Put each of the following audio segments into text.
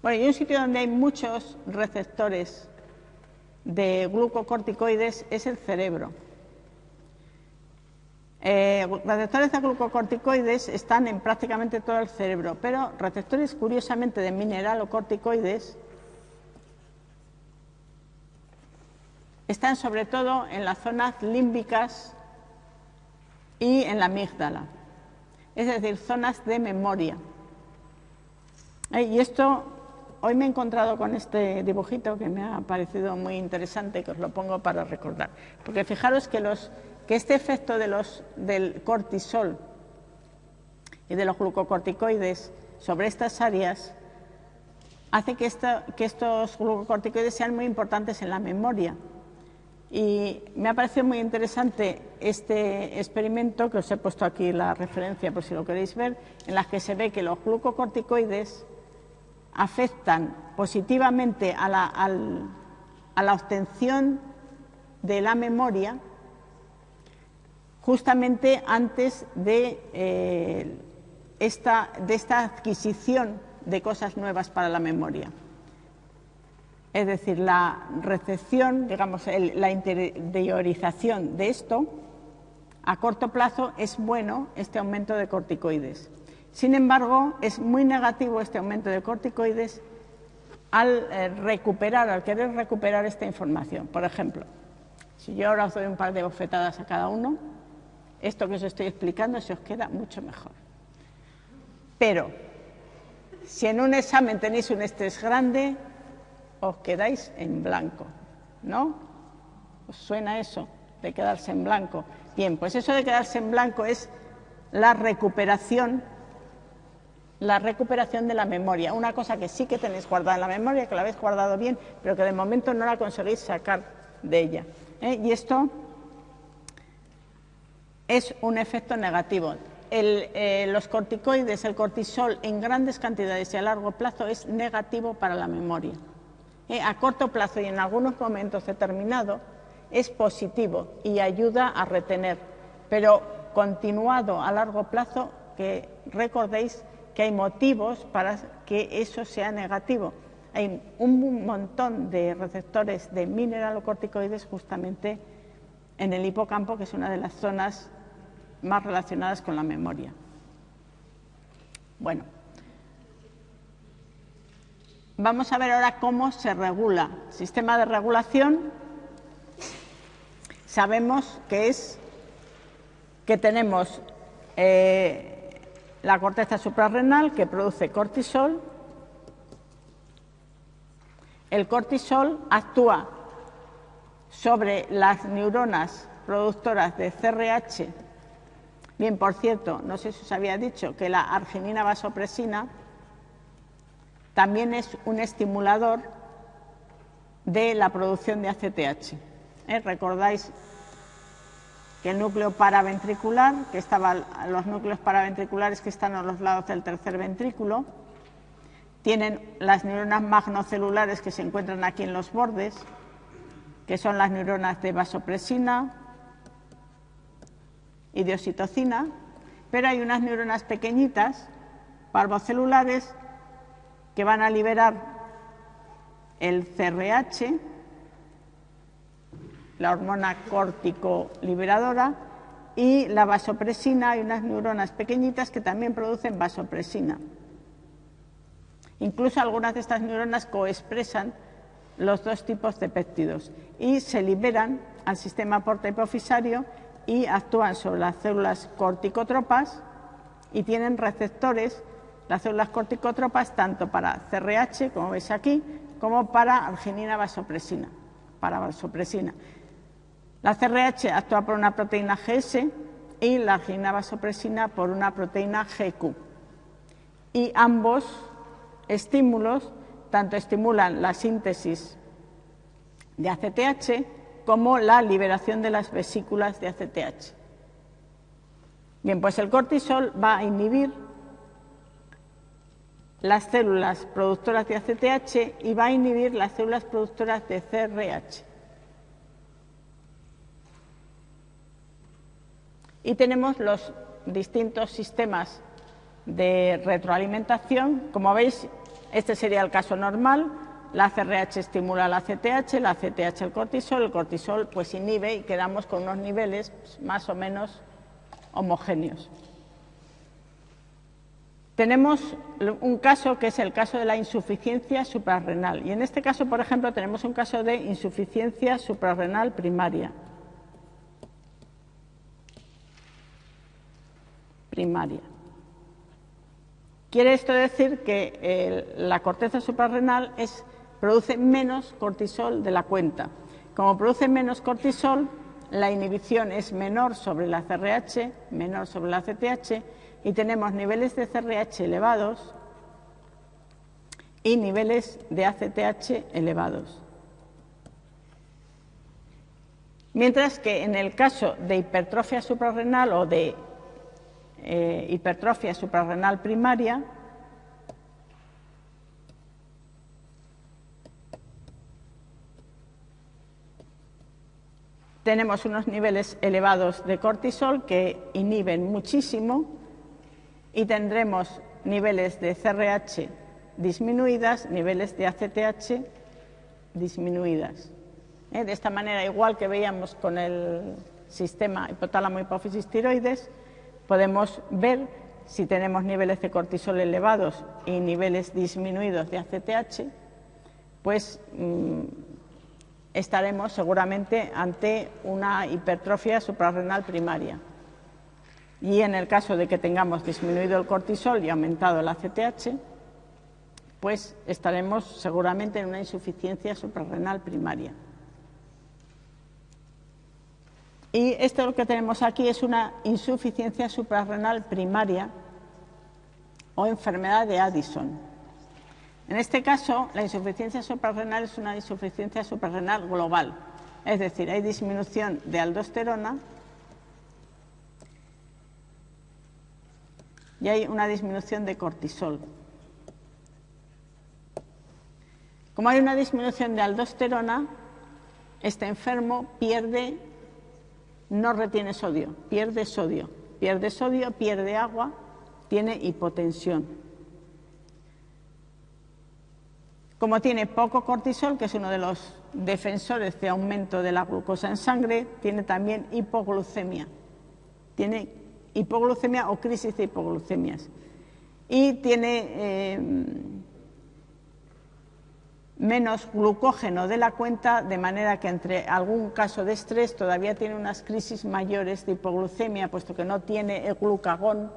Bueno, y un sitio donde hay muchos receptores de glucocorticoides es el cerebro. Eh, receptores de glucocorticoides están en prácticamente todo el cerebro, pero receptores curiosamente de mineralocorticoides están sobre todo en las zonas límbicas y en la amígdala, es decir, zonas de memoria. Eh, y esto, hoy me he encontrado con este dibujito que me ha parecido muy interesante, que os lo pongo para recordar. Porque fijaros que, los, que este efecto del cortisol y de los glucocorticoides sobre estas áreas hace que, que estos glucocorticoides sean muy importantes en la memoria. Y me ha parecido muy interesante este experimento, que os he puesto aquí la referencia por si lo queréis ver, en la que se ve que los glucocorticoides afectan positivamente a la, obtención de la memoria justamente antes de, eh, esta, de esta adquisición de cosas nuevas para la memoria. Es decir, la recepción, digamos, la interiorización de esto, a corto plazo es bueno este aumento de corticoides. Sin embargo, es muy negativo este aumento de corticoides al eh, recuperar, al querer recuperar esta información. Por ejemplo, si yo ahora os doy un par de bofetadas a cada uno, esto que os estoy explicando se os queda mucho mejor. Pero, si en un examen tenéis un estrés grande, os quedáis en blanco, ¿no? ¿Os suena eso de quedarse en blanco? Bien, pues eso de quedarse en blanco es la recuperación la recuperación de la memoria, una cosa que sí que tenéis guardada en la memoria, que la habéis guardado bien, pero que de momento no la conseguís sacar de ella. ¿eh? Y esto es un efecto negativo. Eh, los corticoides, el cortisol en grandes cantidades y a largo plazo es negativo para la memoria. Eh, a corto plazo y en algunos momentos determinados es positivo y ayuda a retener, pero continuado a largo plazo, que recordéis que hay motivos para que eso sea negativo. Hay un montón de receptores de mineralocorticoides justamente en el hipocampo, que es una de las zonas más relacionadas con la memoria. Bueno, Vamos a ver ahora cómo se regula. Sistema de regulación, sabemos que es que tenemos eh, la corteza suprarrenal que produce cortisol. El cortisol actúa sobre las neuronas productoras de CRH. Bien, por cierto, no sé si os había dicho que la arginina vasopresina también es un estimulador de la producción de ACTH. ¿Eh? Recordáis que el núcleo paraventricular, que estaban los núcleos paraventriculares que están a los lados del tercer ventrículo, tienen las neuronas magnocelulares que se encuentran aquí en los bordes, que son las neuronas de vasopresina y de oxitocina, pero hay unas neuronas pequeñitas, parvocelulares, que van a liberar el CRH, la hormona córtico liberadora, y la vasopresina, hay unas neuronas pequeñitas que también producen vasopresina. Incluso algunas de estas neuronas coexpresan los dos tipos de péptidos y se liberan al sistema porta-hipofisario y actúan sobre las células corticotropas y tienen receptores las células corticotropas tanto para CRH, como veis aquí, como para arginina vasopresina, para vasopresina. La CRH actúa por una proteína GS y la arginina vasopresina por una proteína GQ. Y ambos estímulos tanto estimulan la síntesis de ACTH como la liberación de las vesículas de ACTH. Bien, pues el cortisol va a inhibir las células productoras de ACTH y va a inhibir las células productoras de CRH. Y tenemos los distintos sistemas de retroalimentación. Como veis, Este sería el caso normal. La CRH estimula la CTH, la CTH el cortisol, el cortisol pues inhibe y quedamos con unos niveles más o menos homogéneos. Tenemos un caso que es el caso de la insuficiencia suprarrenal y en este caso, por ejemplo, tenemos un caso de insuficiencia suprarrenal primaria. Primaria. Quiere esto decir que la corteza suprarrenal produce menos cortisol de la cuenta. Como produce menos cortisol, la inhibición es menor sobre la CRH, menor sobre la CTH y tenemos niveles de CRH elevados y niveles de ACTH elevados. Mientras que en el caso de hipertrofia suprarrenal o de eh, hipertrofia suprarrenal primaria, tenemos unos niveles elevados de cortisol que inhiben muchísimo y tendremos niveles de CRH disminuidas, niveles de ACTH disminuidas. ¿Eh? De esta manera, igual que veíamos con el sistema hipotálamo hipófisis tiroides, podemos ver si tenemos niveles de cortisol elevados y niveles disminuidos de ACTH, pues mm, estaremos seguramente ante una hipertrofia suprarrenal primaria y en el caso de que tengamos disminuido el cortisol y aumentado el ACTH, pues estaremos seguramente en una insuficiencia suprarrenal primaria. Y esto lo que tenemos aquí es una insuficiencia suprarrenal primaria o enfermedad de Addison. En este caso, la insuficiencia suprarrenal es una insuficiencia suprarrenal global, es decir, hay disminución de aldosterona y hay una disminución de cortisol. Como hay una disminución de aldosterona, este enfermo pierde, no retiene sodio, pierde sodio, pierde sodio, pierde agua, tiene hipotensión. Como tiene poco cortisol, que es uno de los defensores de aumento de la glucosa en sangre, tiene también hipoglucemia, tiene hipoglucemia o crisis de hipoglucemias. Y tiene eh, menos glucógeno de la cuenta, de manera que entre algún caso de estrés todavía tiene unas crisis mayores de hipoglucemia, puesto que no tiene el glucagón.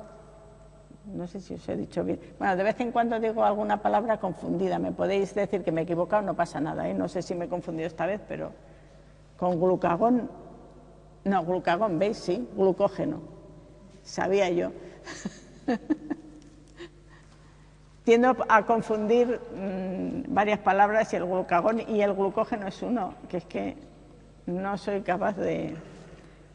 No sé si os he dicho bien. Bueno, de vez en cuando digo alguna palabra confundida. Me podéis decir que me he equivocado, no pasa nada. ¿eh? No sé si me he confundido esta vez, pero con glucagón, no, glucagón, ¿veis? Sí, glucógeno sabía yo. Tiendo a confundir mm, varias palabras y el glucagón y el glucógeno es uno, que es que no soy capaz de...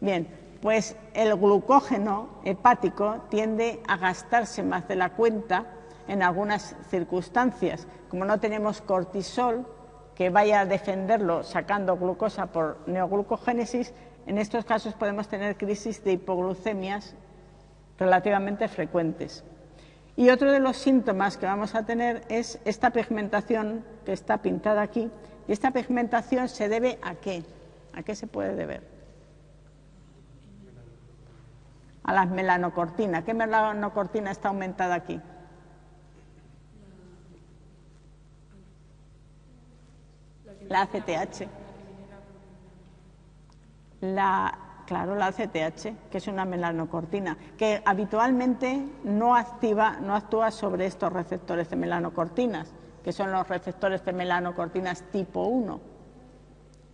Bien, pues el glucógeno hepático tiende a gastarse más de la cuenta en algunas circunstancias. Como no tenemos cortisol que vaya a defenderlo sacando glucosa por neoglucogénesis, en estos casos podemos tener crisis de hipoglucemias relativamente frecuentes. Y otro de los síntomas que vamos a tener es esta pigmentación que está pintada aquí. ¿Y esta pigmentación se debe a qué? ¿A qué se puede deber? A las melanocortinas. ¿Qué melanocortina está aumentada aquí? La ACTH. La Claro, la CTH, que es una melanocortina, que habitualmente no, activa, no actúa sobre estos receptores de melanocortinas, que son los receptores de melanocortinas tipo 1.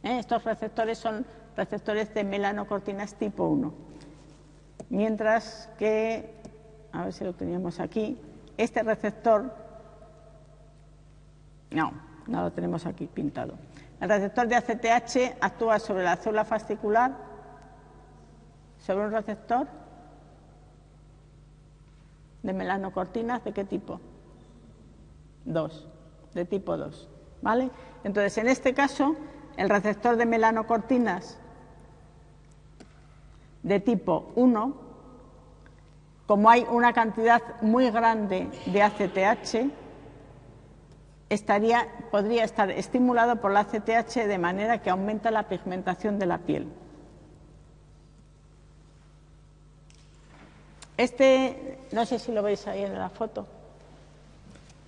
¿Eh? Estos receptores son receptores de melanocortinas tipo 1. Mientras que, a ver si lo teníamos aquí, este receptor, no, no lo tenemos aquí pintado. El receptor de ACTH actúa sobre la célula fascicular sobre un receptor de melanocortinas, ¿de qué tipo? Dos, de tipo 2. ¿Vale? Entonces, en este caso, el receptor de melanocortinas de tipo 1, como hay una cantidad muy grande de ACTH, estaría, podría estar estimulado por la CTH de manera que aumenta la pigmentación de la piel. Este, no sé si lo veis ahí en la foto.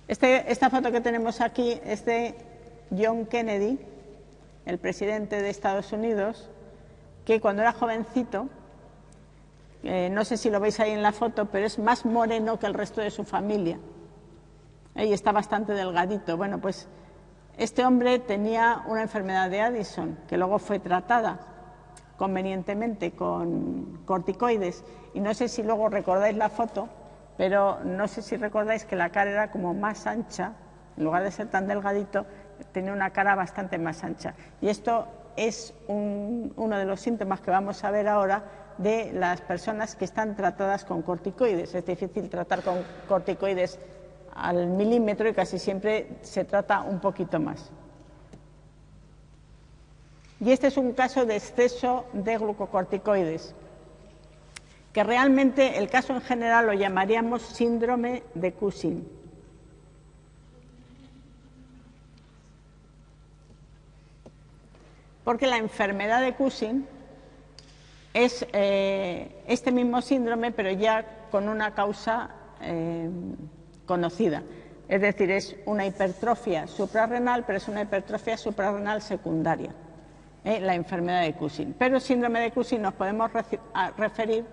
Este, esta foto que tenemos aquí es de John Kennedy, el presidente de Estados Unidos, que cuando era jovencito, eh, no sé si lo veis ahí en la foto, pero es más moreno que el resto de su familia. Y está bastante delgadito. Bueno, pues este hombre tenía una enfermedad de Addison, que luego fue tratada convenientemente con corticoides. Y no sé si luego recordáis la foto, pero no sé si recordáis que la cara era como más ancha, en lugar de ser tan delgadito, tenía una cara bastante más ancha. Y esto es uno de los síntomas que vamos a ver ahora de las personas que están tratadas con corticoides. Es difícil tratar con corticoides al milímetro y casi siempre se trata un poquito más. Y este es un caso de exceso de glucocorticoides, que realmente el caso en general lo llamaríamos síndrome de Cushing. Porque la enfermedad de Cushing es eh, este mismo síndrome, pero ya con una causa eh, conocida. Es decir, es una hipertrofia suprarrenal, pero es una hipertrofia suprarrenal secundaria, ¿eh? la enfermedad de Cushing. Pero síndrome de Cushing nos podemos referir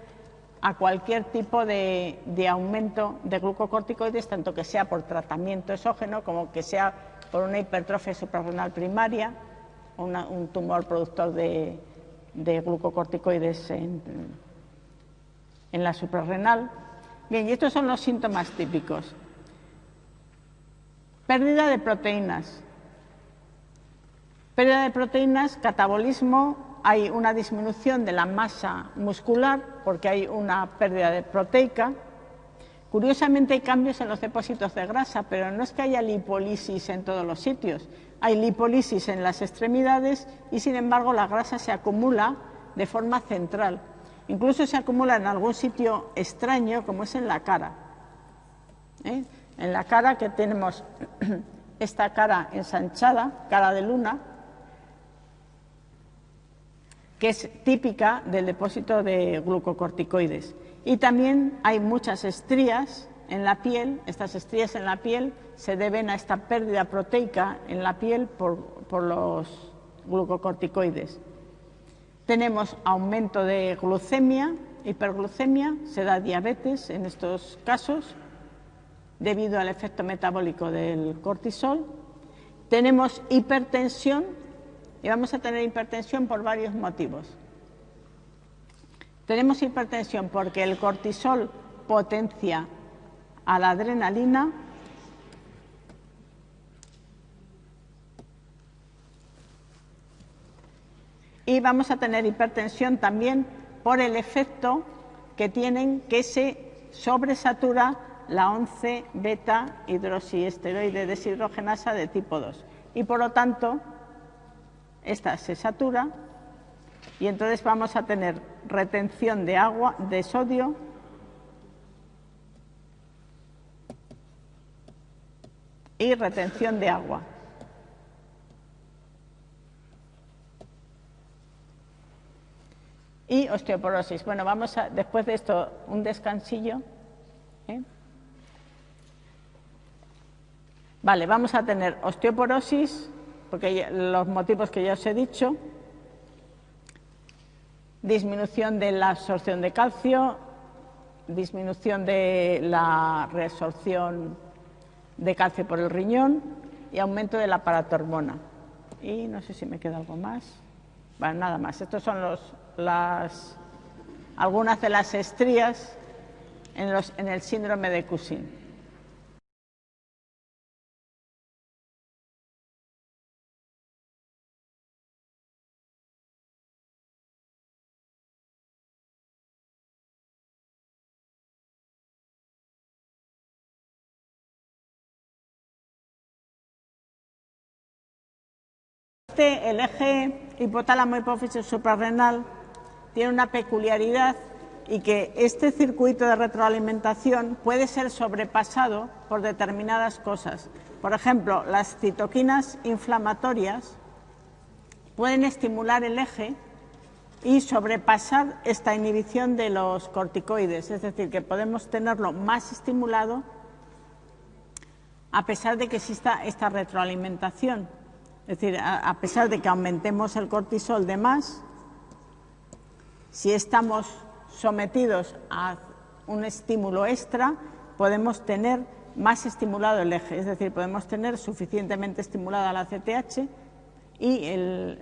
a cualquier tipo de, aumento de glucocorticoides, tanto que sea por tratamiento exógeno como que sea por una hipertrofia suprarrenal primaria, un tumor productor de, glucocorticoides en, en la suprarrenal. Bien, y estos son los síntomas típicos. Pérdida de proteínas. Pérdida de proteínas, catabolismo, hay una disminución de la masa muscular porque hay una pérdida de proteica. Curiosamente hay cambios en los depósitos de grasa, pero no es que haya lipólisis en todos los sitios. Hay lipólisis en las extremidades y sin embargo la grasa se acumula de forma central. Incluso se acumula en algún sitio extraño como es en la cara. ¿eh? En la cara que tenemos esta cara ensanchada, cara de luna, que es típica del depósito de glucocorticoides. Y también hay muchas estrías en la piel, estas estrías en la piel se deben a esta pérdida proteica en la piel por, por los glucocorticoides. Tenemos aumento de glucemia, hiperglucemia, se da diabetes en estos casos, debido al efecto metabólico del cortisol. Tenemos hipertensión y vamos a tener hipertensión por varios motivos. Tenemos hipertensión porque el cortisol potencia a la adrenalina y vamos a tener hipertensión también por el efecto que tienen que se sobresatura la 11 beta hidroxiesteroide deshidrogenasa de tipo 2 y por lo tanto esta se satura y entonces vamos a tener retención de agua de sodio y retención de agua. Y osteoporosis. Bueno, vamos a, después de esto, un descansillo. ¿eh? Vale, vamos a tener osteoporosis, porque los motivos que ya os he dicho, disminución de la absorción de calcio, disminución de la reabsorción de calcio por el riñón y aumento de la paratormona. Y no sé si me queda algo más. Bueno, nada más. Estos son los, las, algunas de las estrías en, los, en el síndrome de Cushing. El eje hipotálamo hipófisis suprarrenal tiene una peculiaridad y que este circuito de retroalimentación puede ser sobrepasado por determinadas cosas. Por ejemplo, las citoquinas inflamatorias pueden estimular el eje y sobrepasar esta inhibición de los corticoides, es decir, que podemos tenerlo más estimulado a pesar de que exista esta retroalimentación. Es decir, a, pesar de que aumentemos el cortisol de más, si estamos sometidos a un estímulo extra, podemos tener más estimulado el eje, es decir, podemos tener suficientemente estimulada la CTH y el,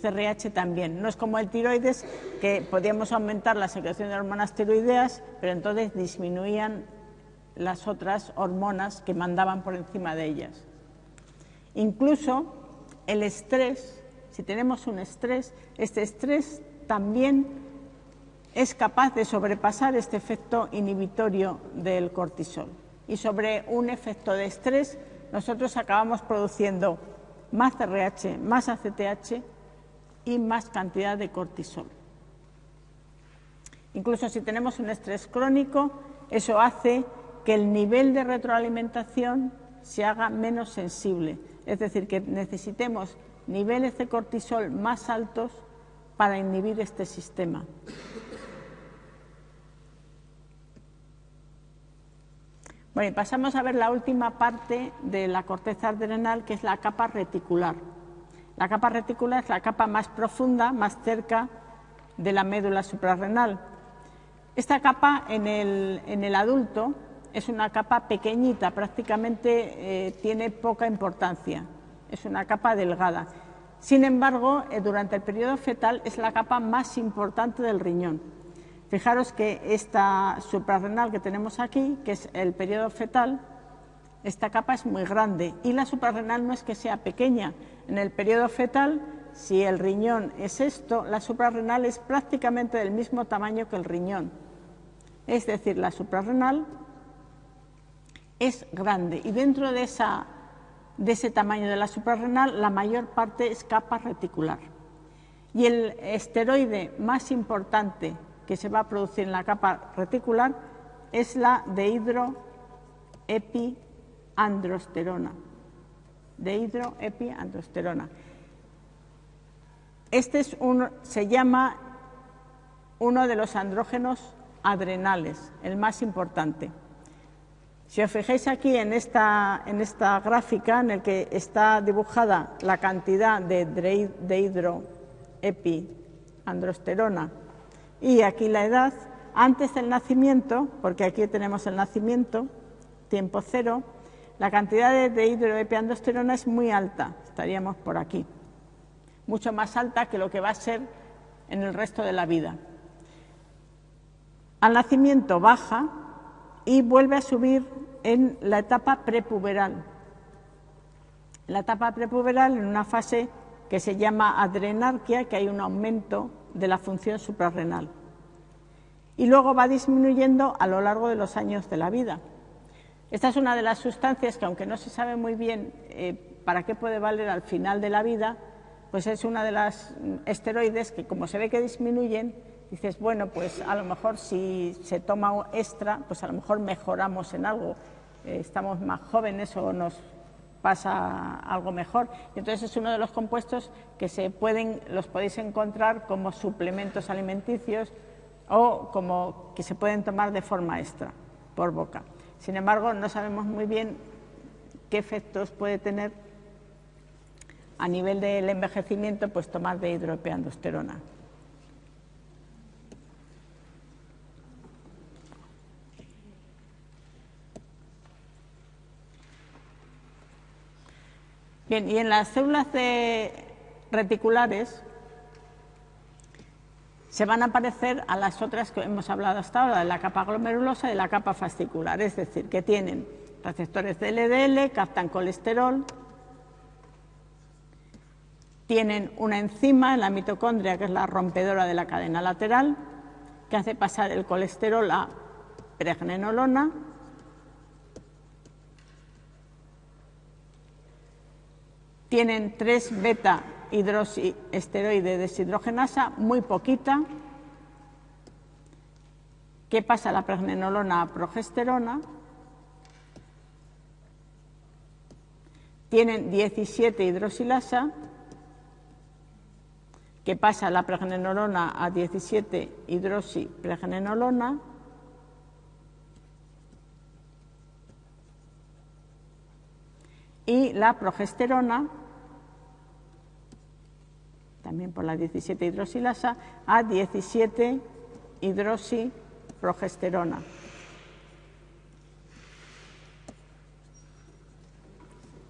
CRH también. No es como el tiroides, que podíamos aumentar la secreción de hormonas tiroideas, pero entonces disminuían las otras hormonas que mandaban por encima de ellas. Incluso el estrés, si tenemos un estrés, este estrés también es capaz de sobrepasar este efecto inhibitorio del cortisol. Y sobre un efecto de estrés, nosotros acabamos produciendo más CRH, más ACTH y más cantidad de cortisol. Incluso si tenemos un estrés crónico, eso hace que el nivel de retroalimentación se haga menos sensible, es decir, que necesitemos niveles de cortisol más altos para inhibir este sistema. Bueno, y pasamos a ver la última parte de la corteza adrenal, que es la capa reticular. La capa reticular es la capa más profunda, más cerca de la médula suprarrenal. Esta capa en el, adulto es una capa pequeñita, prácticamente eh, tiene poca importancia, es una capa delgada. Sin embargo, eh, durante el periodo fetal es la capa más importante del riñón. Fijaros que esta suprarrenal que tenemos aquí, que es el periodo fetal, esta capa es muy grande y la suprarrenal no es que sea pequeña. En el periodo fetal, si el riñón es esto, la suprarrenal es prácticamente del mismo tamaño que el riñón. Es decir, la suprarrenal es grande y dentro de, de ese tamaño de la suprarrenal la mayor parte es capa reticular. Y el esteroide más importante que se va a producir en la capa reticular es la dehidroepiandrosterona. Dehidroepiandrosterona. Este es se llama uno de los andrógenos adrenales, el más importante. Si os fijáis aquí en esta, en esta gráfica en el que está dibujada la cantidad de dehidroepiandrosterona y aquí la edad, antes del nacimiento, porque aquí tenemos el nacimiento, tiempo cero, la cantidad de, hidroepiandrosterona es muy alta, estaríamos por aquí, mucho más alta que lo que va a ser en el resto de la vida. Al nacimiento baja y vuelve a subir en la etapa prepuberal. En la etapa prepuberal, en una fase que se llama adrenarquia, que hay un aumento de la función suprarrenal. Y luego va disminuyendo a lo largo de los años de la vida. Esta es una de las sustancias que, aunque no se sabe muy bien eh, para qué puede valer al final de la vida, pues es una de las esteroides que, como se ve que disminuyen, dices, bueno, pues a lo mejor si se toma extra, pues a lo mejor mejoramos en algo, eh, estamos más jóvenes o nos pasa algo mejor. Entonces es uno de los compuestos que se pueden, los podéis encontrar como suplementos alimenticios o como que se pueden tomar de forma extra por boca. Sin embargo, no sabemos muy bien qué efectos puede tener a nivel del envejecimiento pues tomar de hidropeandosterona. Y en las células reticulares se van a parecer a las otras que hemos hablado hasta ahora, de la capa glomerulosa y de la capa fascicular, es decir, que tienen receptores de LDL, captan colesterol, tienen una enzima en la mitocondria, que es la rompedora de la cadena lateral, que hace pasar el colesterol a pregnenolona, tienen tres beta hidroxiesteroide deshidrogenasa, muy poquita, que pasa la pregnenolona a progesterona, tienen 17 hidroxilasa, que pasa la pregnenolona a 17 hidroxipregnenolona, y la progesterona, también por la 17 hidroxilasa, a 17 hidroxiprogesterona.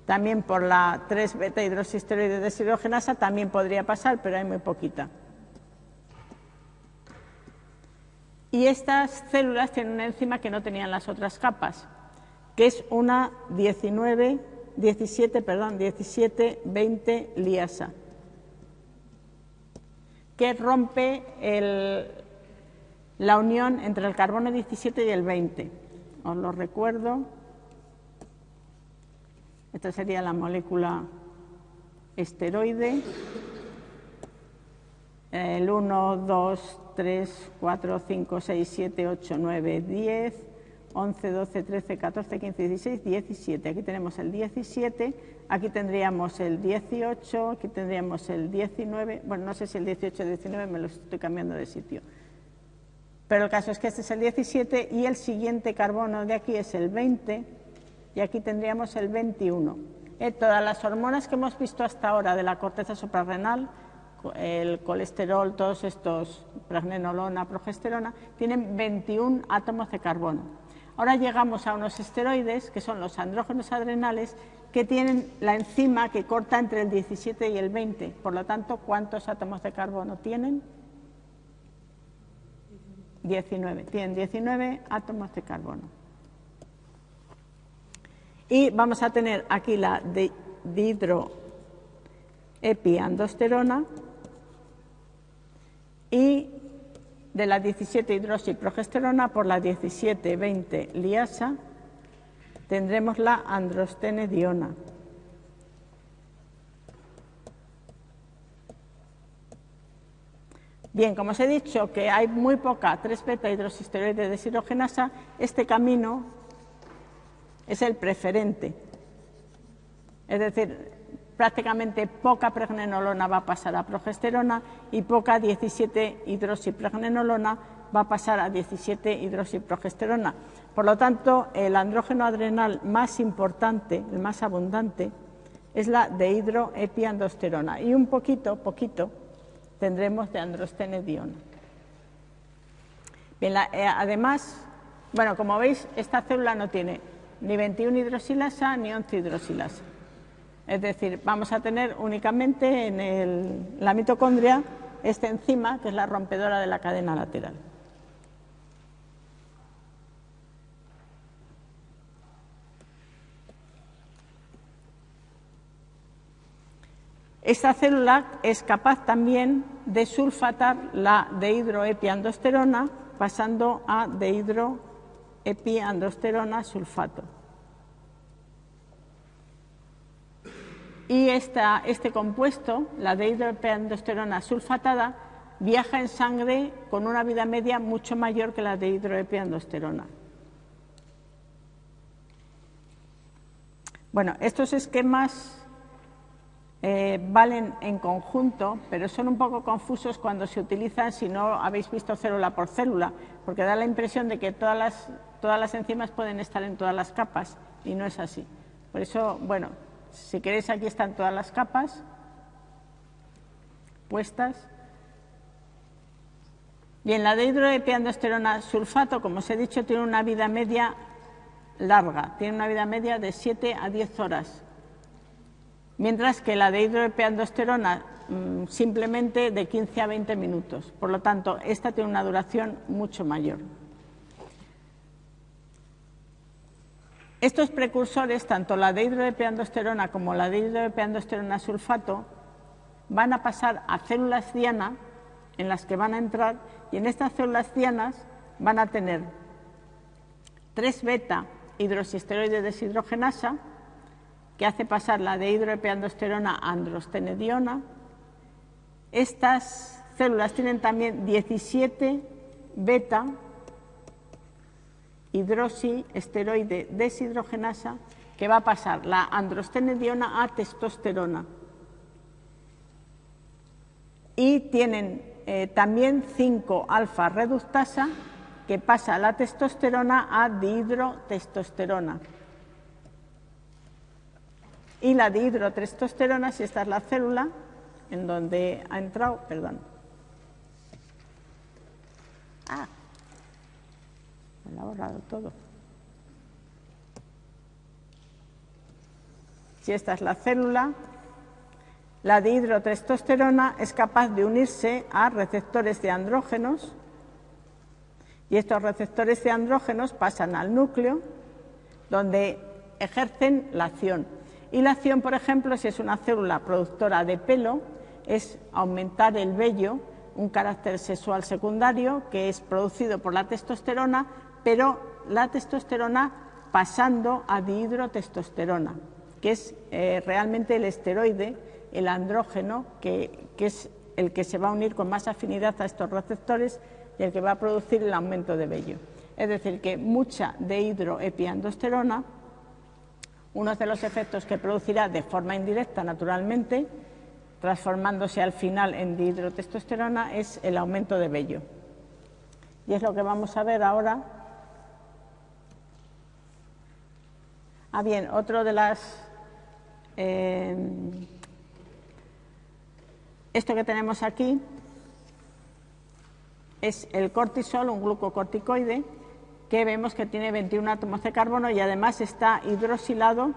También por la 3 beta hidroxisteroide deshidrogenasa también podría pasar, pero hay muy poquita. Y estas células tienen una enzima que no tenían las otras capas, que es una 19 17, perdón, 17, 20 liasa, que rompe la unión entre el carbono 17 y el 20. Os lo recuerdo. Esta sería la molécula esteroide. El 1, 2, 3, 4, 5, 6, 7, 8, 9, 10. 11, 12, 13, 14, 15, 16, 17. Aquí tenemos el 17, aquí tendríamos el 18, aquí tendríamos el 19, bueno, no sé si el 18 o el 19 me lo estoy cambiando de sitio. Pero el caso es que este es el 17 y el siguiente carbono de aquí es el 20 y aquí tendríamos el 21. Eh, todas las hormonas que hemos visto hasta ahora de la corteza suprarrenal, el colesterol, todos estos, pregnenolona, progesterona, tienen 21 átomos de carbono. Ahora llegamos a unos esteroides, que son los andrógenos adrenales, que tienen la enzima que corta entre el 17 y el 20. Por lo tanto, ¿cuántos átomos de carbono tienen? 19. Tienen 19 átomos de carbono. Y vamos a tener aquí la dihidroepiandosterona y de la 17 hidroxiprogesterona por la 17-20 liasa tendremos la androstenediona. Bien, como os he dicho que hay muy poca 3-beta hidroxisteroide deshidrogenasa, este camino es el preferente. Es decir, prácticamente poca pregnenolona va a pasar a progesterona y poca 17 hidroxipregnenolona va a pasar a 17 hidroxiprogesterona. Por lo tanto, el andrógeno adrenal más importante, el más abundante, es la dehidroepiandosterona y un poquito, poquito, tendremos de androstenediona. Eh, además, bueno, como veis, esta célula no tiene ni 21 hidroxilasa ni 11 hidroxilasa. Es decir, vamos a tener únicamente en la mitocondria esta enzima, que es la rompedora de la cadena lateral. Esta célula es capaz también de sulfatar la dehidroepiandosterona pasando a dehidroepiandosterona sulfato. Y este compuesto, la dehidroepiandosterona sulfatada, viaja en sangre con una vida media mucho mayor que la dehidroepiandosterona. Bueno, estos esquemas eh, valen en conjunto, pero son un poco confusos cuando se utilizan si no habéis visto célula por célula, porque da la impresión de que todas las, todas las enzimas pueden estar en todas las capas, y no es así. Por eso, bueno, si queréis, aquí están todas las capas puestas. Bien, la dehidroepiandosterona sulfato, como os he dicho, tiene una vida media larga, tiene una vida media de 7 a 10 horas, mientras que la dehidroepiandosterona mm, simplemente de 15 a 20 minutos. Por lo tanto, esta tiene una duración mucho mayor. Estos precursores, tanto la dehidroepiandosterona como la dehidroepiandosterona sulfato, van a pasar a células diana en las que van a entrar y en estas células dianas van a tener 3 beta hidroxisteroide deshidrogenasa que hace pasar la dehidroepiandosterona a androstenediona. Estas células tienen también 17 beta hidroxiesteroide deshidrogenasa que va a pasar la androstenediona a testosterona. Y tienen eh, también 5-alfa reductasa que pasa la testosterona a dihidrotestosterona. Y la dihidrotestosterona, si esta es la célula en donde ha entrado, perdón. Ah, todo. Si esta es la célula, la dihidrotestosterona es capaz de unirse a receptores de andrógenos y estos receptores de andrógenos pasan al núcleo donde ejercen la acción. Y la acción, por ejemplo, si es una célula productora de pelo, es aumentar el vello, un carácter sexual secundario que es producido por la testosterona, pero la testosterona pasando a dihidrotestosterona, que es eh, realmente el esteroide el andrógeno, que, es el que se va a unir con más afinidad a estos receptores y el que va a producir el aumento de vello. Es decir, que mucha dehidroepiandosterona, uno de los efectos que producirá de forma indirecta, naturalmente, transformándose al final en dihidrotestosterona, es el aumento de vello. Y es lo que vamos a ver ahora. Ah, bien, otro de las eh, esto que tenemos aquí es el cortisol, un glucocorticoide, que vemos que tiene 21 átomos de carbono y además está hidroxilado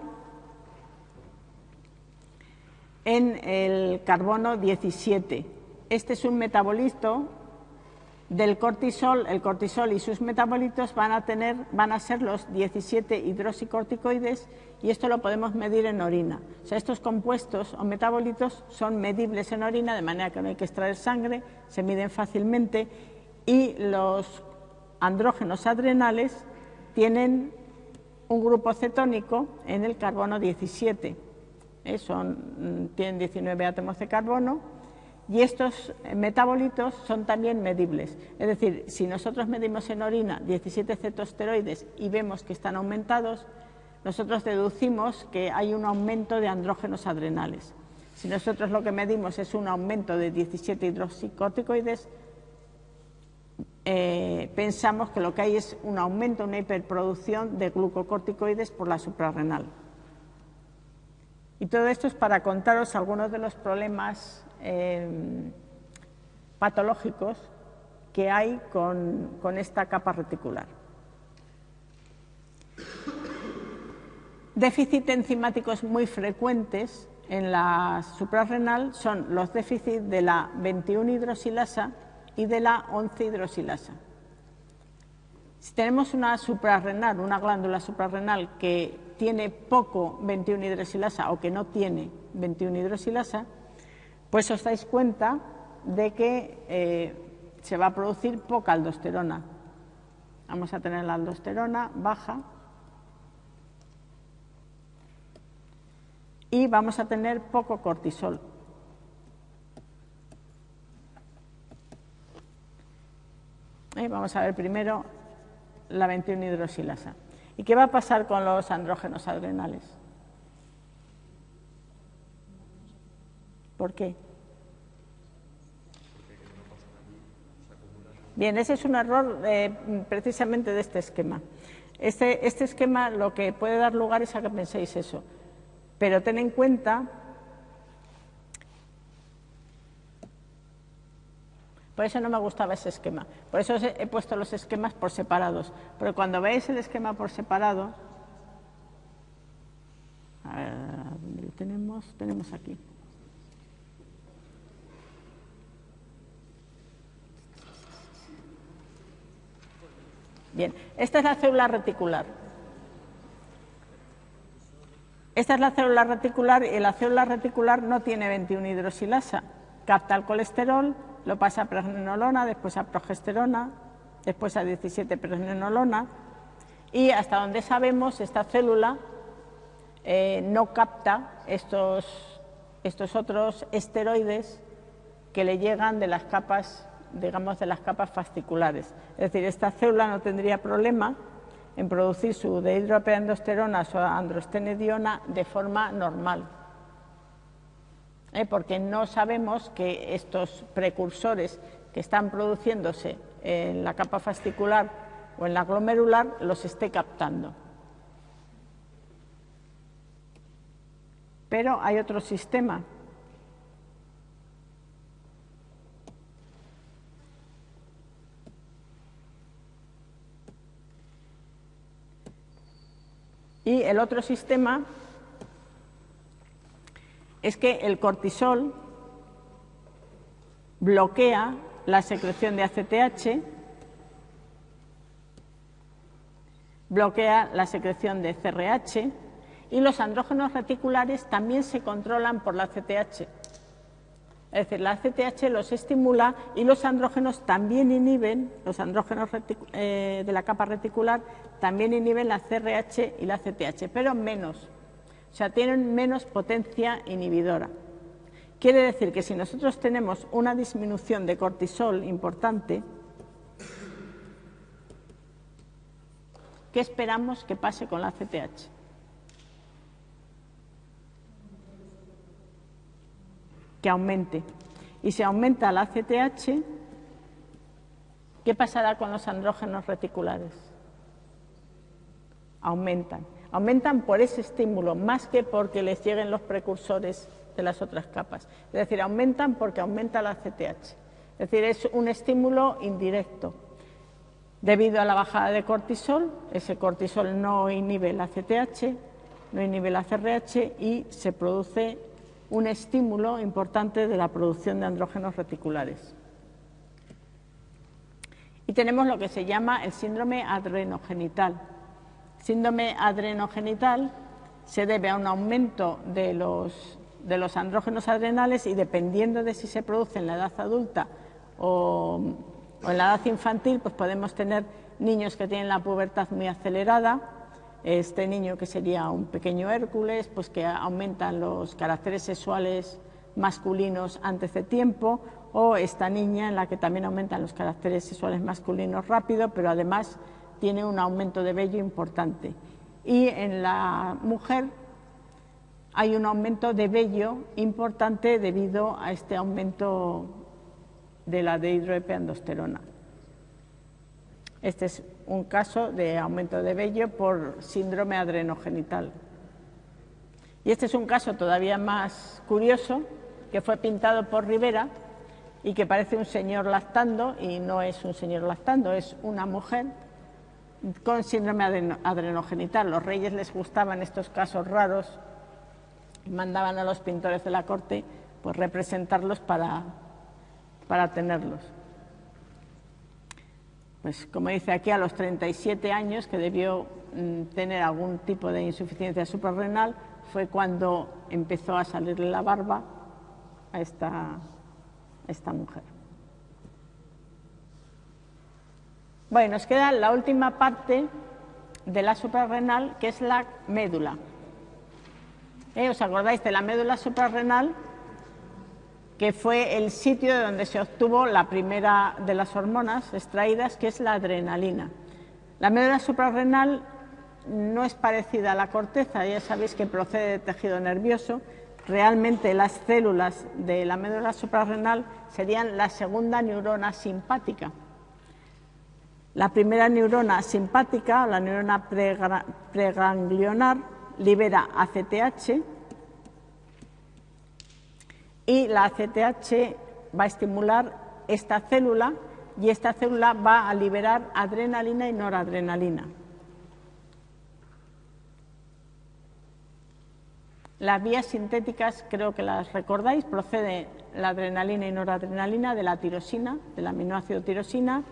en el carbono 17. Este es un metabolito del cortisol, el cortisol y sus metabolitos van a, tener, van a ser los 17 hidroxicorticoides y esto lo podemos medir en orina. O sea, estos compuestos o metabolitos son medibles en orina de manera que no hay que extraer sangre, se miden fácilmente y los andrógenos adrenales tienen un grupo cetónico en el carbono 17. ¿eh? Son, mm, tienen 19 átomos de carbono y estos metabolitos son también medibles. Es decir, si nosotros medimos en orina 17 cetosteroides y vemos que están aumentados, nosotros deducimos que hay un aumento de andrógenos adrenales. Si nosotros lo que medimos es un aumento de 17 hidroxicórticoides, eh, pensamos que lo que hay es un aumento, una hiperproducción de glucocorticoides por la suprarrenal. Y todo esto es para contaros algunos de los problemas Em, patológicos que hay con, esta capa reticular. Déficits enzimáticos muy frecuentes en la suprarrenal son los déficits de la 21 hidroxilasa y de la 11 hidroxilasa. Si tenemos una suprarrenal, una glándula suprarrenal que tiene poco 21 hidroxilasa o que no tiene 21 hidroxilasa, pues os dais cuenta de que eh, se va a producir poca aldosterona. Vamos a tener la aldosterona baja y vamos a tener poco cortisol. vamos a ver primero la 21 hidroxilasa. ¿Y qué va a pasar con los andrógenos adrenales? ¿Por qué? Bien, ese es un error eh, precisamente de este esquema. Este, este, esquema lo que puede dar lugar es a que penséis eso. Pero ten en cuenta, por eso no me gustaba ese esquema, por eso he puesto los esquemas por separados. Pero cuando veáis el esquema por separado, a ver, ¿dónde tenemos? Tenemos aquí. Bien, esta es la célula reticular. Esta es la célula reticular y la célula reticular no tiene 21 hidroxilasa. Capta el colesterol, lo pasa a pregnenolona, después a progesterona, después a 17 pregnenolona y hasta donde sabemos esta célula eh, no capta estos, estos otros esteroides que le llegan de las capas digamos, de las capas fasciculares. Es decir, esta célula no tendría problema en producir su dehidroepiandrosterona o androstenediona de forma normal. ¿Eh? Porque no sabemos que estos precursores que están produciéndose en la capa fascicular o en la glomerular los esté captando. Pero hay otro sistema Y el otro sistema es que el cortisol bloquea la secreción de ACTH, bloquea la secreción de CRH y los andrógenos reticulares también se controlan por la ACTH. Es decir, la ACTH los estimula y los andrógenos también inhiben, los andrógenos eh, de la capa reticular también inhiben la CRH y la CTH, pero menos, o sea, tienen menos potencia inhibidora. Quiere decir que si nosotros tenemos una disminución de cortisol importante, ¿qué esperamos que pase con la CTH? Que aumente. Y si aumenta la CTH, ¿qué pasará con los andrógenos reticulares? aumentan. Aumentan por ese estímulo, más que porque les lleguen los precursores de las otras capas. Es decir, aumentan porque aumenta la CTH. Es decir, es un estímulo indirecto. Debido a la bajada de cortisol, ese cortisol no inhibe la CTH, no inhibe la CRH y se produce un estímulo importante de la producción de andrógenos reticulares. Y tenemos lo que se llama el síndrome adrenogenital síndrome adrenogenital se debe a un aumento de los, de los andrógenos adrenales y dependiendo de si se produce en la edad adulta o, en la edad infantil, pues podemos tener niños que tienen la pubertad muy acelerada, este niño que sería un pequeño Hércules, pues que aumentan los caracteres sexuales masculinos antes de tiempo, o esta niña en la que también aumentan los caracteres sexuales masculinos rápido, pero además tiene un aumento de vello importante. Y en la mujer hay un aumento de vello importante debido a este aumento de la dehidroepiandrosterona. Este es un caso de aumento de vello por síndrome adrenogenital. Y este es un caso todavía más curioso, que fue pintado por Rivera y que parece un señor lactando, y no es un señor lactando, es una mujer con síndrome adrenogenital. Los reyes les gustaban estos casos raros y mandaban a los pintores de la corte pues, representarlos para, para tenerlos. Pues como dice aquí, a los 37 años, que debió mm, tener algún tipo de insuficiencia suprarrenal, fue cuando empezó a salirle la barba a esta mujer. Bueno, nos queda la última parte de la suprarrenal, que es la médula. ¿Eh? ¿Os acordáis de la médula suprarrenal? Que fue el sitio de donde se obtuvo la primera de las hormonas extraídas, que es la adrenalina. La médula suprarrenal no es parecida a la corteza, ya sabéis que procede de tejido nervioso. Realmente las células de la médula suprarrenal serían la segunda neurona simpática. La primera neurona simpática, la neurona preganglionar, libera ACTH y la ACTH va a estimular esta célula y esta célula va a liberar adrenalina y noradrenalina. Las vías sintéticas, creo que las recordáis, procede la adrenalina y noradrenalina de la tirosina, del aminoácido tirosina,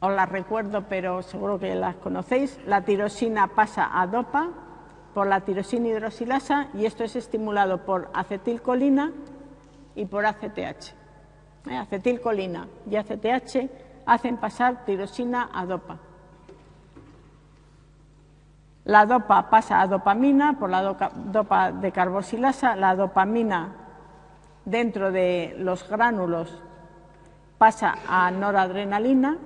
os las recuerdo, pero seguro que las conocéis, la tirosina pasa a dopa por la tirosina hidroxilasa y esto es estimulado por acetilcolina y por ACTH. Eh, acetilcolina y ACTH hacen pasar tirosina a dopa. La dopa pasa a dopamina por la dopa de carboxilasa, la dopamina dentro de los gránulos pasa a noradrenalina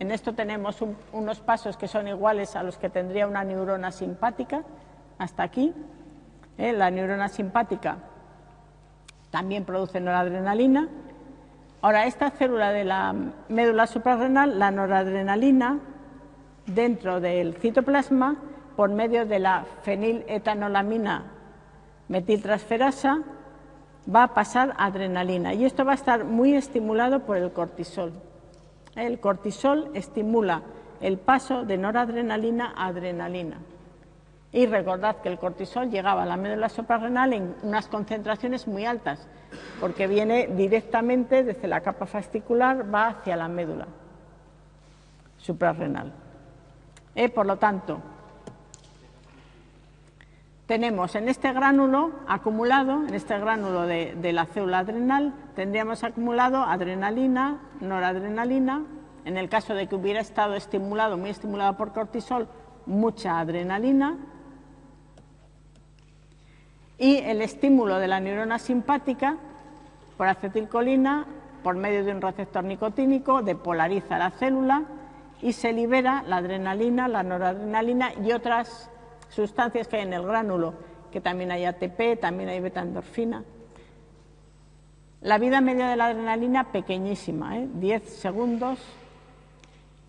En esto tenemos unos pasos que son iguales a los que tendría una neurona simpática, hasta aquí. ¿eh? La neurona simpática también produce noradrenalina. Ahora, esta célula de la médula suprarrenal, la noradrenalina, dentro del citoplasma, por medio de la feniletanolamina metiltransferasa, va a pasar adrenalina y esto va a estar muy estimulado por el cortisol. El cortisol estimula el paso de noradrenalina a adrenalina. Y recordad que el cortisol llegaba a la médula suprarrenal en unas concentraciones muy altas, porque viene directamente desde la capa fascicular, va hacia la médula suprarrenal. Eh, por lo tanto, tenemos en este gránulo acumulado, en este gránulo de, la célula adrenal, tendríamos acumulado adrenalina, noradrenalina, en el caso de que hubiera estado estimulado, muy estimulado por cortisol, mucha adrenalina, y el estímulo de la neurona simpática por acetilcolina, por medio de un receptor nicotínico, depolariza la célula y se libera la adrenalina, la noradrenalina y otras sustancias que hay en el gránulo, que también hay ATP, también hay beta-endorfina. La vida media de la adrenalina pequeñísima, 10 ¿eh? segundos,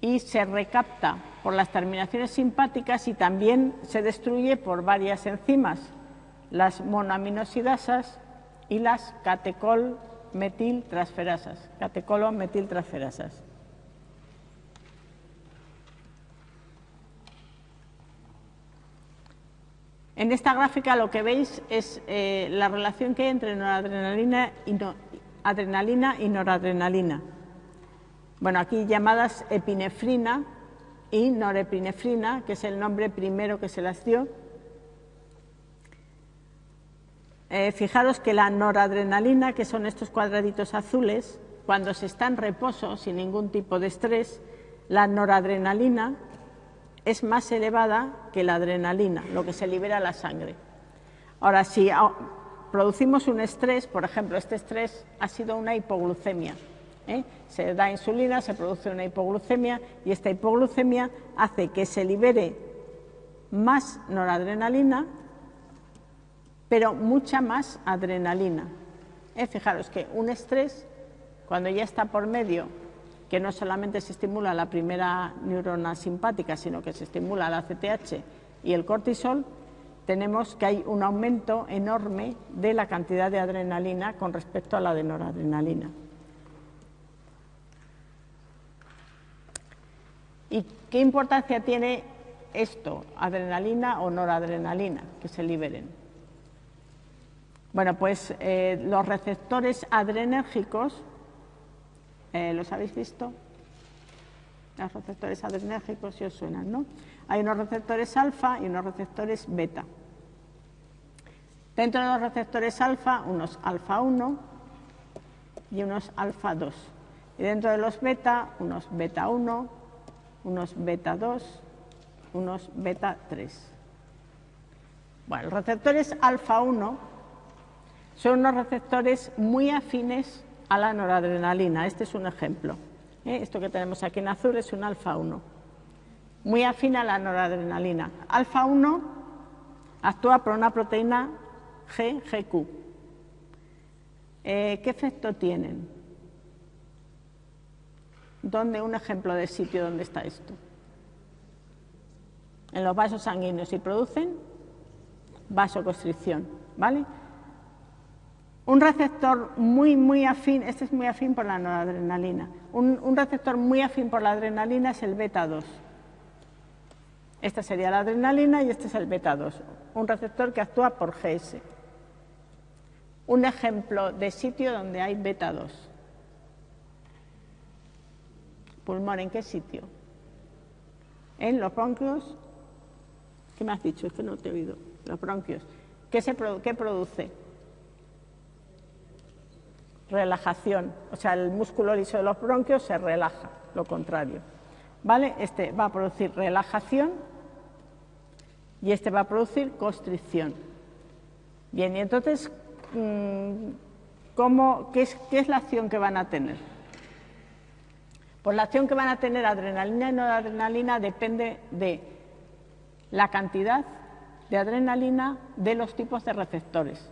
y se recapta por las terminaciones simpáticas y también se destruye por varias enzimas, las monoaminosidasas y las catecol metiltransferasas, catecolo metiltransferasas. En esta gráfica lo que veis es eh, la relación que hay entre noradrenalina y, adrenalina y noradrenalina. Bueno, aquí llamadas epinefrina y norepinefrina, que es el nombre primero que se las dio. Eh, fijaros que la noradrenalina, que son estos cuadraditos azules, cuando se está en reposo sin ningún tipo de estrés, la noradrenalina es más elevada que la adrenalina, lo que se libera a la sangre. Ahora, si producimos un estrés, por ejemplo, este estrés ha sido una hipoglucemia, ¿eh? se da insulina, se produce una hipoglucemia y esta hipoglucemia hace que se libere más noradrenalina, pero mucha más adrenalina. ¿Eh? Fijaros que un estrés, cuando ya está por medio que no solamente se estimula la primera neurona simpática, sino que se estimula la CTH y el cortisol, tenemos que hay un aumento enorme de la cantidad de adrenalina con respecto a la de noradrenalina. ¿Y qué importancia tiene esto, adrenalina o noradrenalina, que se liberen? Bueno, pues eh, los receptores adrenérgicos eh, ¿Los habéis visto? Los receptores adrenérgicos, si os suenan, ¿no? Hay unos receptores alfa y unos receptores beta. Dentro de los receptores alfa, unos alfa 1 y unos alfa 2. Y dentro de los beta, unos beta 1, unos beta 2, unos beta 3. Bueno, los receptores alfa 1 son unos receptores muy afines a la noradrenalina. Este es un ejemplo. ¿eh? Esto que tenemos aquí en azul es un alfa 1, muy afín a la noradrenalina. Alfa 1 actúa por una proteína G, GQ. Eh, ¿Qué efecto tienen? ¿Dónde un ejemplo de sitio donde está esto? En los vasos sanguíneos y producen vasoconstricción, ¿vale? Un receptor muy, muy afín, este es muy afín por la noradrenalina, un, receptor muy afín por la adrenalina es el beta 2. Esta sería la adrenalina y este es el beta 2, un receptor que actúa por GS. Un ejemplo de sitio donde hay beta 2. Pulmón, ¿en qué sitio? En los bronquios. ¿Qué me has dicho? Es que no te he oído. Los bronquios. ¿Qué, se, qué produce? Relajación, o sea, el músculo liso de los bronquios se relaja, lo contrario. ¿Vale? Este va a producir relajación y este va a producir constricción. Bien, y entonces, mm, ¿cómo, qué, es, ¿qué es la acción que van a tener? Pues la acción que van a tener adrenalina y noradrenalina depende de la cantidad de adrenalina de los tipos de receptores.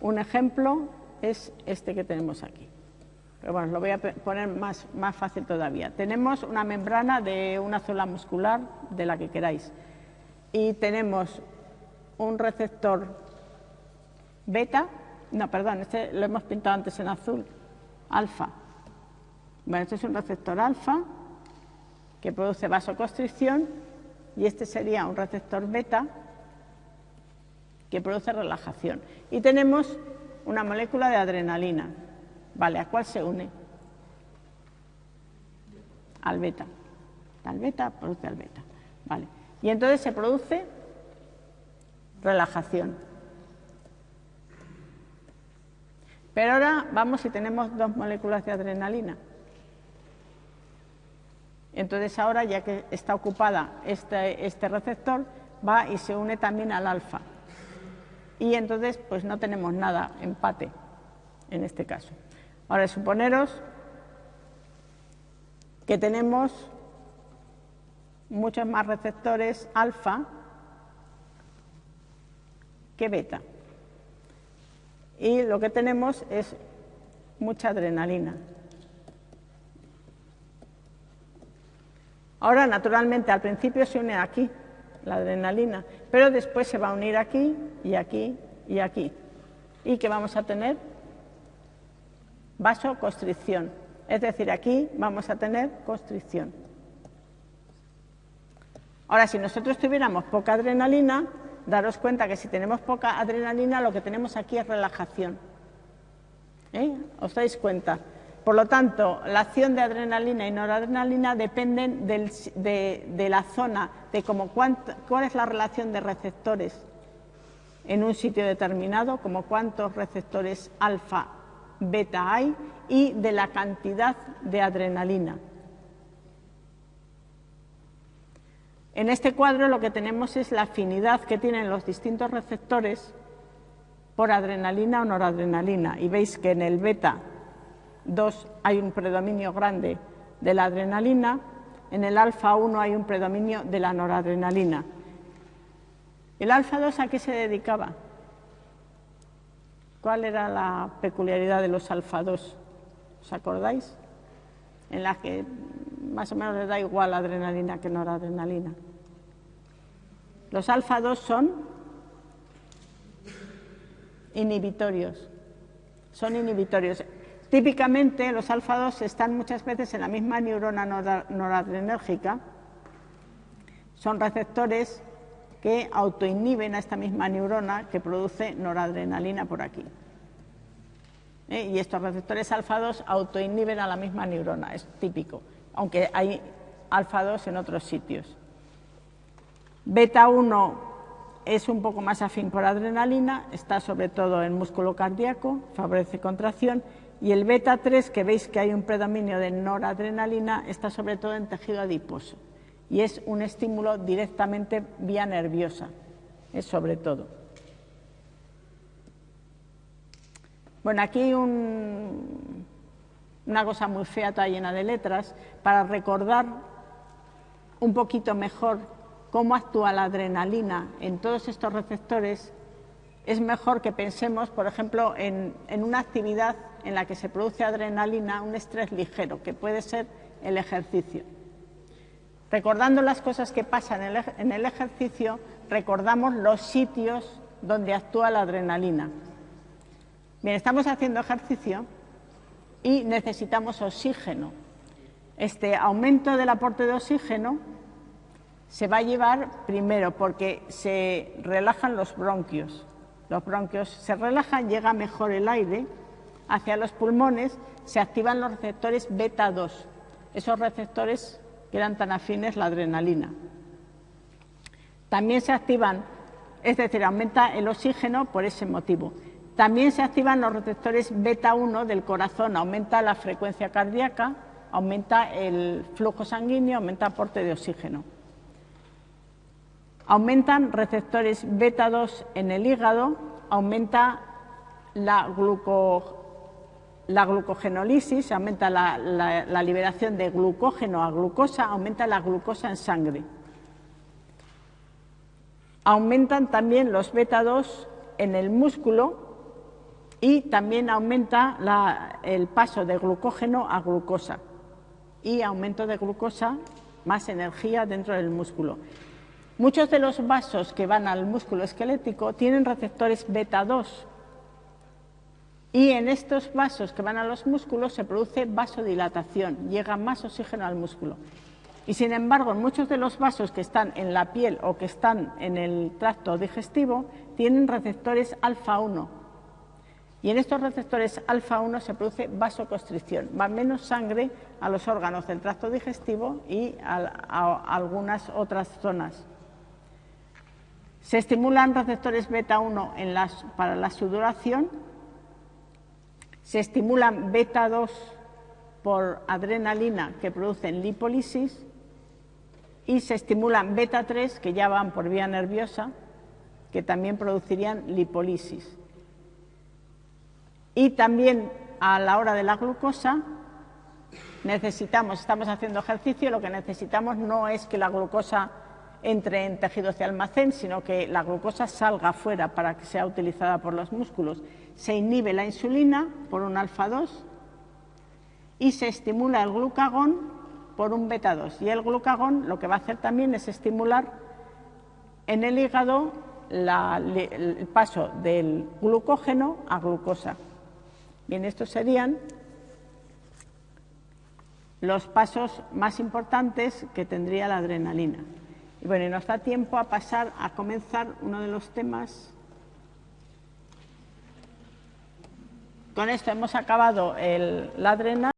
Un ejemplo es este que tenemos aquí. Pero bueno, lo voy a poner más, más fácil todavía. Tenemos una membrana de una célula muscular, de la que queráis, y tenemos un receptor beta, no, perdón, este lo hemos pintado antes en azul, alfa. Bueno, este es un receptor alfa que produce vasoconstricción y este sería un receptor beta que produce relajación. Y tenemos una molécula de adrenalina. Vale, ¿a cuál se une? Al beta. Al beta produce al beta. Vale. Y entonces se produce relajación. Pero ahora vamos si tenemos dos moléculas de adrenalina. Entonces ahora, ya que está ocupada este, este receptor, va y se une también al alfa. Y entonces, pues no tenemos nada, empate, en este caso. Ahora, suponeros que tenemos muchos más receptores alfa que beta. Y lo que tenemos es mucha adrenalina. Ahora, naturalmente, al principio se une aquí, la adrenalina, pero después se va a unir aquí y aquí y aquí. ¿Y qué vamos a tener? Vasoconstricción. Es decir, aquí vamos a tener constricción. Ahora, si nosotros tuviéramos poca adrenalina, daros cuenta que si tenemos poca adrenalina, lo que tenemos aquí es relajación. ¿Eh? ¿Os dais cuenta? Por lo tanto, la acción de adrenalina y noradrenalina dependen de, la zona, de cuál es la relación de receptores en un sitio determinado, como cuántos receptores alfa, beta hay, y de la cantidad de adrenalina. En este cuadro lo que tenemos es la afinidad que tienen los distintos receptores por adrenalina o noradrenalina. Y veis que en el beta Dos, hay un predominio grande de la adrenalina, en el alfa 1 hay un predominio de la noradrenalina. ¿El alfa 2 a qué se dedicaba? ¿Cuál era la peculiaridad de los alfa 2? ¿Os acordáis? En la que más o menos les da igual adrenalina que noradrenalina. Los alfa 2 son inhibitorios. Son inhibitorios. Típicamente los alfa-2 están muchas veces en la misma neurona noradrenérgica, son receptores que autoinhiben a esta misma neurona que produce noradrenalina por aquí. ¿Eh? Y estos receptores alfa-2 autoinhiben a la misma neurona, es típico, aunque hay alfa-2 en otros sitios. Beta-1 es un poco más afín por adrenalina, está sobre todo en músculo cardíaco, favorece contracción y el beta 3, que veis que hay un predominio de noradrenalina, está sobre todo en tejido adiposo y es un estímulo directamente vía nerviosa, es sobre todo. Bueno, aquí hay una cosa muy fea, toda llena de letras, para recordar un poquito mejor cómo actúa la adrenalina en todos estos receptores, es mejor que pensemos, por ejemplo, en una actividad en la que se produce adrenalina, un estrés ligero, que puede ser el ejercicio. Recordando las cosas que pasan en el ejercicio, recordamos los sitios donde actúa la adrenalina. Bien, estamos haciendo ejercicio y necesitamos oxígeno. Este aumento del aporte de oxígeno se va a llevar primero porque se relajan los bronquios. Los bronquios se relajan, llega mejor el aire hacia los pulmones, se activan los receptores beta 2, esos receptores que eran tan afines la adrenalina. También se activan, es decir, aumenta el oxígeno por ese motivo. También se activan los receptores beta 1 del corazón, aumenta la frecuencia cardíaca, aumenta el flujo sanguíneo, aumenta el aporte de oxígeno. Aumentan receptores beta 2 en el hígado, aumenta la gluco la glucogenólisis, aumenta la, liberación de glucógeno a glucosa, aumenta la glucosa en sangre. Aumentan también los beta-2 en el músculo y también aumenta el paso de glucógeno a glucosa y aumento de glucosa, más energía dentro del músculo. Muchos de los vasos que van al músculo esquelético tienen receptores beta-2 y en estos vasos que van a los músculos se produce vasodilatación, llega más oxígeno al músculo. Y sin embargo, muchos de los vasos que están en la piel o que están en el tracto digestivo tienen receptores alfa-1. Y en estos receptores alfa-1 se produce vasoconstricción, va menos sangre a los órganos del tracto digestivo y a, algunas otras zonas. Se estimulan receptores beta-1 para la sudoración, se estimulan beta-2 por adrenalina que producen lipólisis y se estimulan beta 3 que ya van por vía nerviosa que también producirían lipólisis. Y también a la hora de la glucosa necesitamos, estamos haciendo ejercicio, lo que necesitamos no es que la glucosa entre en tejidos de almacén, sino que la glucosa salga afuera para que sea utilizada por los músculos. Se inhibe la insulina por un alfa-2 y se estimula el glucagón por un beta-2. Y el glucagón lo que va a hacer también es estimular en el hígado el paso del glucógeno a glucosa. Bien, estos serían los pasos más importantes que tendría la adrenalina. Y bueno, nos da tiempo a pasar a comenzar uno de los temas. Con esto hemos acabado el, la adrenalina.